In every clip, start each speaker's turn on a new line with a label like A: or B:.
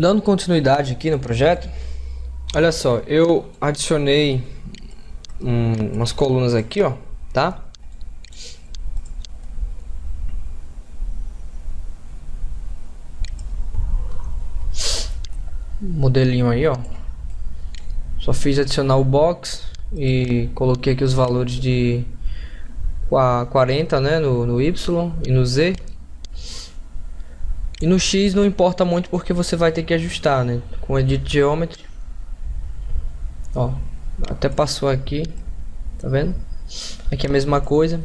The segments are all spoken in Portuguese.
A: Dando continuidade aqui no projeto, olha só, eu adicionei um, umas colunas aqui, ó, tá? Modelinho aí, ó. Só fiz adicionar o box e coloquei aqui os valores de 40, né, no, no Y e no Z e no X não importa muito porque você vai ter que ajustar, né? Com Edit Geometry. Ó, até passou aqui. Tá vendo? Aqui é a mesma coisa.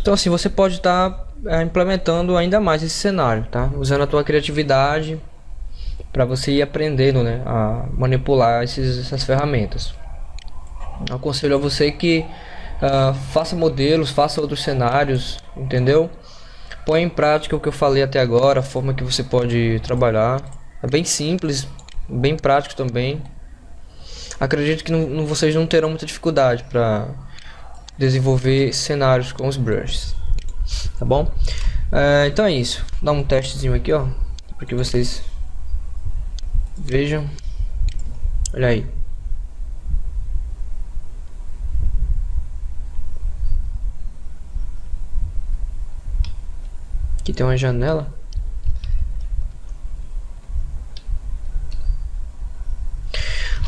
A: Então assim, você pode estar tá, é, implementando ainda mais esse cenário, tá? Usando a tua criatividade para você ir aprendendo, né? A manipular esses, essas ferramentas. Eu aconselho a você que uh, faça modelos, faça outros cenários, entendeu? Põe em prática o que eu falei até agora, a forma que você pode trabalhar. É bem simples, bem prático também. Acredito que não, não, vocês não terão muita dificuldade para desenvolver cenários com os brushes. Tá bom? É, então é isso. Dá um testezinho aqui, ó. Para que vocês vejam. Olha aí. Aqui tem uma janela.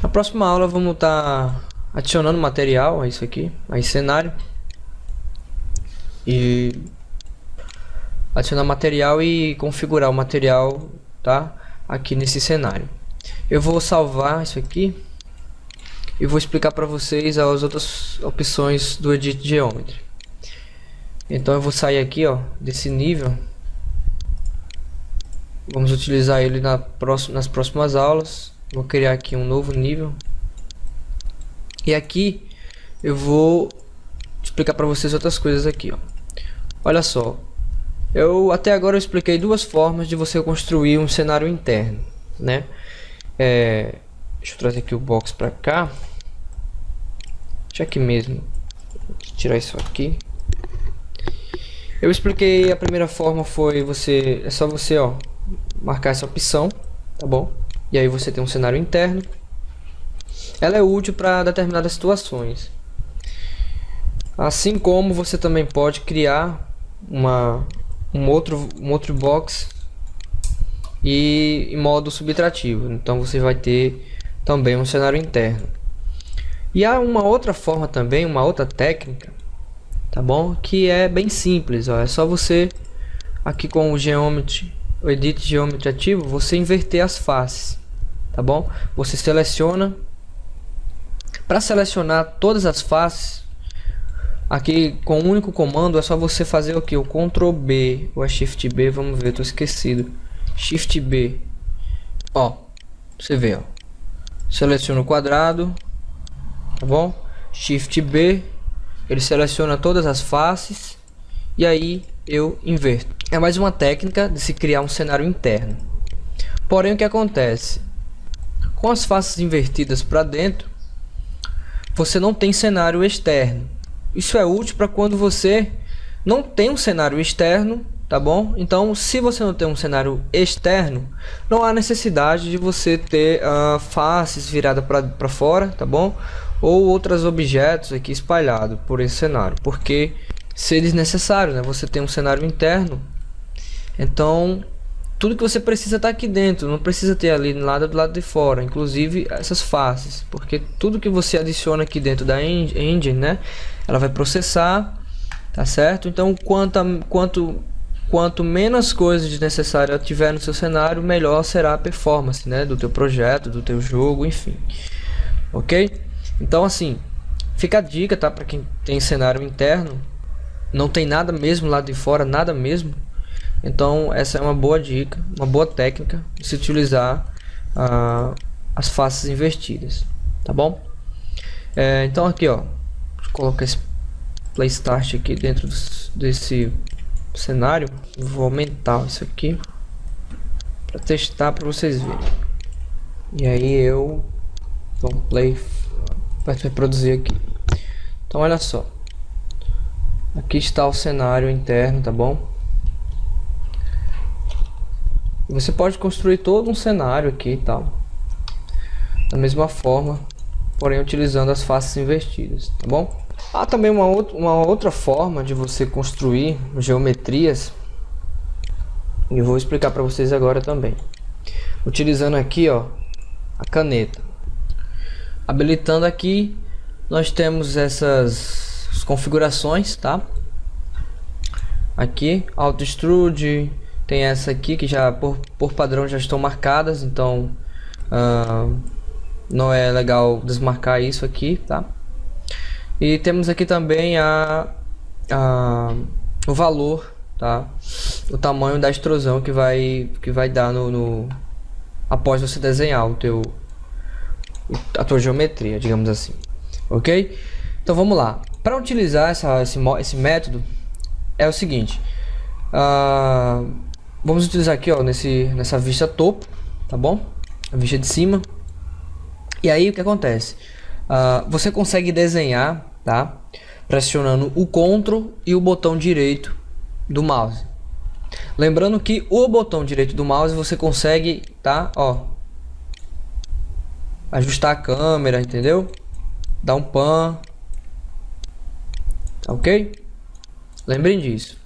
A: Na próxima aula vamos estar tá adicionando material a isso aqui, a esse cenário. E adicionar material e configurar o material, tá? Aqui nesse cenário. Eu vou salvar isso aqui e vou explicar para vocês as outras opções do Edit Geometry. Então eu vou sair aqui, ó, desse nível. Vamos utilizar ele na próxima, nas próximas aulas. Vou criar aqui um novo nível. E aqui eu vou explicar para vocês outras coisas aqui, ó. Olha só. Eu até agora eu expliquei duas formas de você construir um cenário interno, né? É, deixa eu trazer aqui o box para cá. Deixa aqui mesmo. Vou tirar isso aqui. Eu expliquei a primeira forma foi você é só você ó marcar essa opção, tá bom? E aí você tem um cenário interno. Ela é útil para determinadas situações. Assim como você também pode criar uma um outro um outro box e em modo subtrativo. Então você vai ter também um cenário interno. E há uma outra forma também, uma outra técnica tá bom? Que é bem simples, ó. É só você aqui com o Geometry, o Edit Geometry ativo, você inverter as faces, tá bom? Você seleciona para selecionar todas as faces, aqui com um único comando é só você fazer o que? O Ctrl B ou Shift B, vamos ver, tô esquecido. Shift B. Ó, você vê, ó. Seleciona o quadrado, tá bom? Shift B ele seleciona todas as faces e aí eu inverto. É mais uma técnica de se criar um cenário interno. Porém o que acontece? Com as faces invertidas para dentro, você não tem cenário externo. Isso é útil para quando você não tem um cenário externo, tá bom? Então, se você não tem um cenário externo, não há necessidade de você ter uh, faces viradas para fora, tá bom? Ou outros objetos aqui espalhados por esse cenário, porque se desnecessário, né? Você tem um cenário interno, então tudo que você precisa está aqui dentro, não precisa ter ali nada do lado de fora, inclusive essas faces, porque tudo que você adiciona aqui dentro da engine, né? Ela vai processar, tá certo? Então quanto quanto quanto menos coisas desnecessárias tiver no seu cenário, melhor será a performance, né? Do teu projeto, do teu jogo, enfim, ok? Então assim, fica a dica, tá? Para quem tem cenário interno, não tem nada mesmo lá de fora, nada mesmo. Então essa é uma boa dica, uma boa técnica de se utilizar uh, as faces invertidas, tá bom? É, então aqui ó, colocar esse play start aqui dentro desse cenário, vou aumentar isso aqui para testar para vocês verem. E aí eu vou play vai reproduzir aqui. Então olha só. Aqui está o cenário interno, tá bom? Você pode construir todo um cenário aqui e tal. Da mesma forma, porém utilizando as faces invertidas, tá bom? Há também uma, outra, uma outra forma de você construir geometrias e vou explicar para vocês agora também. Utilizando aqui, ó, a caneta. Habilitando aqui, nós temos essas configurações, tá? Aqui, Auto Extrude, tem essa aqui que já por, por padrão já estão marcadas, então uh, não é legal desmarcar isso aqui, tá? E temos aqui também a, a o valor, tá? O tamanho da extrusão que vai que vai dar no, no após você desenhar o teu a tua geometria, digamos assim, ok? Então vamos lá. Para utilizar essa, esse, esse método é o seguinte. Uh, vamos utilizar aqui, ó, nesse, nessa vista topo, tá bom? A vista de cima. E aí o que acontece? Uh, você consegue desenhar, tá? Pressionando o CTRL e o botão direito do mouse. Lembrando que o botão direito do mouse você consegue, tá? Ó, ajustar a câmera, entendeu? Dar um pan, tá ok? Lembrem disso.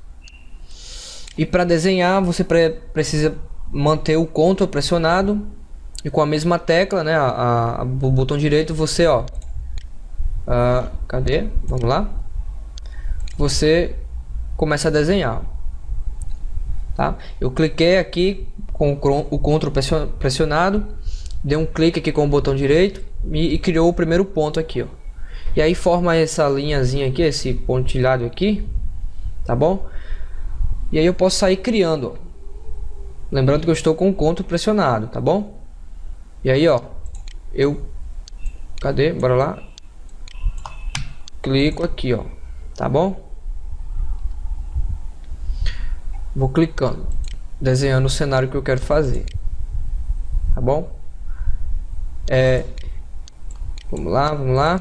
A: E para desenhar, você pre precisa manter o Ctrl pressionado e com a mesma tecla, né, a, a, o botão direito, você, ó, uh, cadê? Vamos lá. Você começa a desenhar. Tá? Eu cliquei aqui com o Ctrl pressionado, dei um clique aqui com o botão direito e, e criou o primeiro ponto aqui, ó. E aí forma essa linhazinha aqui, esse pontilhado aqui, tá bom? E aí eu posso sair criando, ó. Lembrando que eu estou com o Ctrl pressionado, tá bom? E aí, ó, eu... Cadê? Bora lá. Clico aqui, ó. Tá bom? Vou clicando. Desenhando o cenário que eu quero fazer. Tá bom? É... Vamos lá, vamos lá.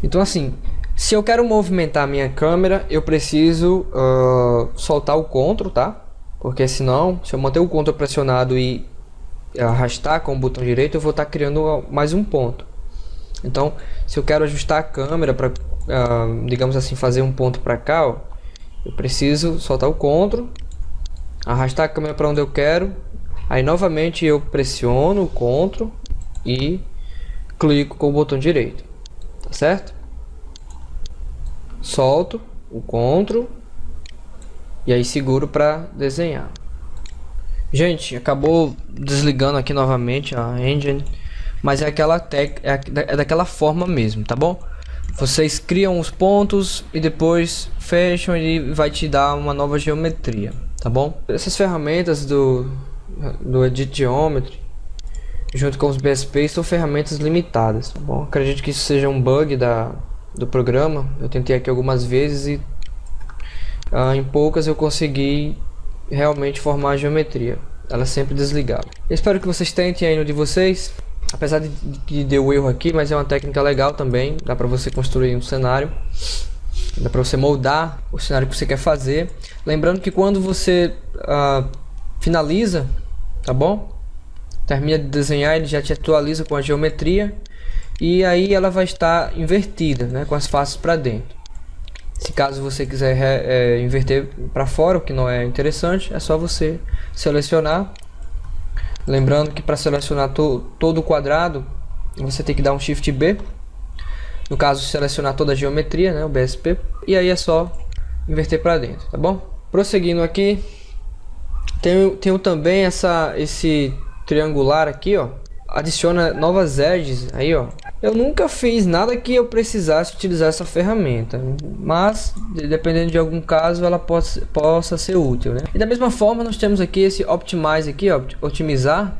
A: Então assim, se eu quero movimentar a minha câmera, eu preciso uh, soltar o CTRL, tá? Porque senão, se eu manter o CTRL pressionado e arrastar com o botão direito, eu vou estar tá criando mais um ponto. Então, se eu quero ajustar a câmera para, uh, digamos assim, fazer um ponto para cá, ó, eu preciso soltar o CTRL, arrastar a câmera para onde eu quero, aí novamente eu pressiono o CTRL e clico com o botão direito, tá certo? solto o Ctrl e aí seguro para desenhar. Gente, acabou desligando aqui novamente a engine, mas é aquela tec é, é daquela forma mesmo, tá bom? Vocês criam os pontos e depois fecham e vai te dar uma nova geometria, tá bom? Essas ferramentas do do Edit Geometry junto com os BSP são ferramentas limitadas, tá bom? Acredito que isso seja um bug da do programa. Eu tentei aqui algumas vezes e ah, em poucas eu consegui realmente formar a geometria. Ela sempre desligava. espero que vocês tentem aí no de vocês. Apesar de que deu erro aqui, mas é uma técnica legal também. Dá para você construir um cenário. Dá para você moldar o cenário que você quer fazer. Lembrando que quando você ah, finaliza, tá bom? Termina de desenhar, ele já te atualiza com a geometria e aí ela vai estar invertida, né, com as faces para dentro. Se caso você quiser é, inverter para fora, o que não é interessante, é só você selecionar. Lembrando que para selecionar to, todo o quadrado, você tem que dar um Shift B. No caso, selecionar toda a geometria, né, o BSP. E aí é só inverter para dentro, tá bom? Prosseguindo aqui, tenho, tenho também essa, esse triangular aqui, ó. Adiciona novas edges aí, ó. Eu nunca fiz nada que eu precisasse utilizar essa ferramenta, mas dependendo de algum caso ela possa, possa ser útil, né? E da mesma forma nós temos aqui esse Optimize aqui, ó, otimizar,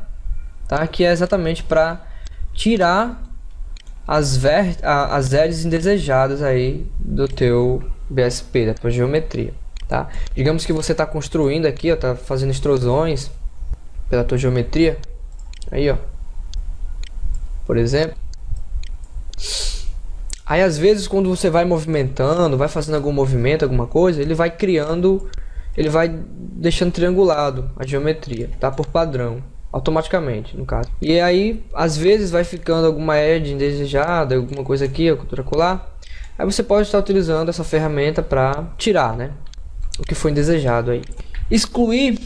A: tá? Que é exatamente para tirar as, ver, as edges indesejadas aí do teu BSP, da tua geometria, tá? Digamos que você está construindo aqui, ó, tá fazendo extrusões pela tua geometria, aí ó, por exemplo, Aí às vezes quando você vai movimentando, vai fazendo algum movimento, alguma coisa, ele vai criando ele vai deixando triangulado a geometria, tá? Por padrão, automaticamente, no caso. E aí, às vezes vai ficando alguma edge indesejada, alguma coisa aqui, outra colar. Aí você pode estar utilizando essa ferramenta para tirar, né? O que foi indesejado aí. Excluir,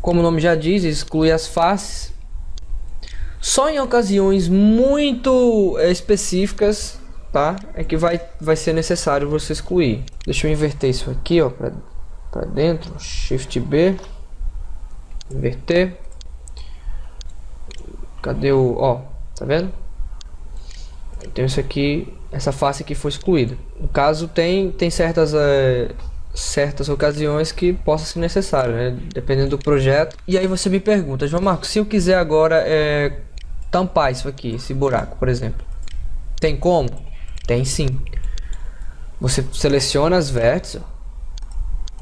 A: como o nome já diz, excluir as faces. Só em ocasiões muito é, específicas, tá? É que vai, vai ser necessário você excluir. Deixa eu inverter isso aqui, ó, para dentro. Shift B. Inverter. Cadê o... Ó, tá vendo? Então isso aqui essa face aqui foi excluída. No caso, tem, tem certas, é, certas ocasiões que possa ser necessário, né? dependendo do projeto. E aí você me pergunta, João Marcos, se eu quiser agora é, tampar isso aqui, esse buraco, por exemplo, tem como? Tem sim. Você seleciona as vértices,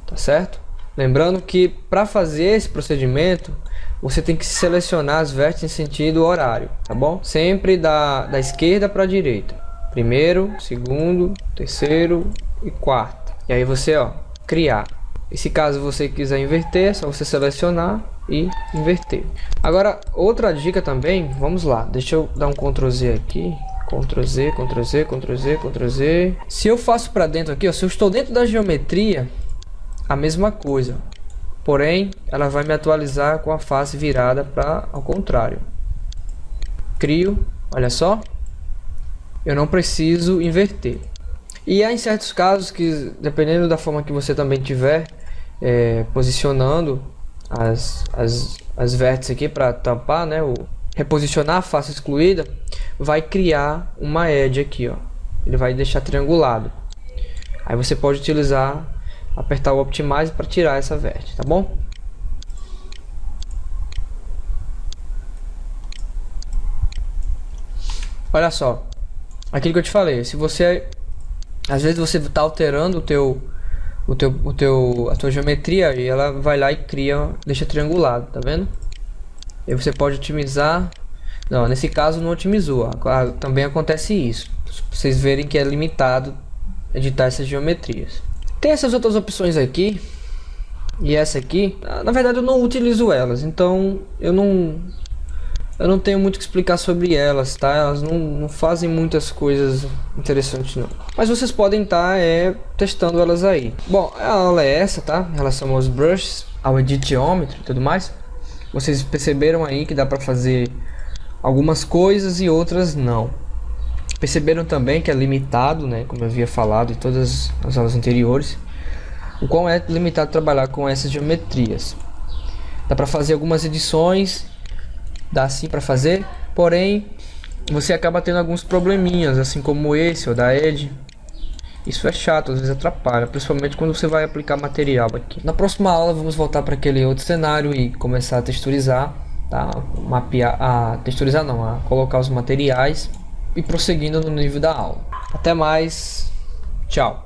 A: tá certo? Lembrando que para fazer esse procedimento, você tem que selecionar as vértices em sentido horário, tá bom? Sempre da, da esquerda para a direita primeiro, segundo, terceiro e quarto. E aí você, ó, criar. E se caso você quiser inverter, é só você selecionar e inverter. Agora, outra dica também, vamos lá, deixa eu dar um Ctrl Z aqui. Ctrl Z, Ctrl Z, Ctrl Z, Ctrl Z. Se eu faço para dentro aqui, ó, se eu estou dentro da geometria, a mesma coisa. Porém, ela vai me atualizar com a face virada para ao contrário. Crio, olha só, eu não preciso inverter. E há em certos casos que, dependendo da forma que você também tiver é, posicionando as, as, as vértices aqui para tampar, né, o, reposicionar a face excluída, vai criar uma edge aqui, ó. Ele vai deixar triangulado. Aí você pode utilizar, apertar o Optimize para tirar essa vértice, tá bom? Olha só, aquilo que eu te falei, se você às vezes você está alterando o teu o teu o teu a tua geometria e ela vai lá e cria, deixa triangulado, tá vendo? E você pode otimizar. Não, nesse caso não otimizou. Também acontece isso. Vocês verem que é limitado editar essas geometrias. Tem essas outras opções aqui e essa aqui, na verdade eu não utilizo elas, então eu não eu não tenho muito que explicar sobre elas, tá? Elas não, não fazem muitas coisas interessantes não. Mas vocês podem estar tá, é, testando elas aí. Bom, a aula é essa, tá? Em relação aos brushes, ao editômetro e tudo mais. Vocês perceberam aí que dá para fazer algumas coisas e outras não. Perceberam também que é limitado, né? Como eu havia falado em todas as aulas anteriores. O qual é limitado trabalhar com essas geometrias. Dá para fazer algumas edições dá sim para fazer, porém você acaba tendo alguns probleminhas, assim como esse ou da Edge. Isso é chato, às vezes atrapalha, principalmente quando você vai aplicar material aqui. Na próxima aula vamos voltar para aquele outro cenário e começar a texturizar, tá? Mapear, a texturizar não, a colocar os materiais e prosseguindo no nível da aula. Até mais, tchau.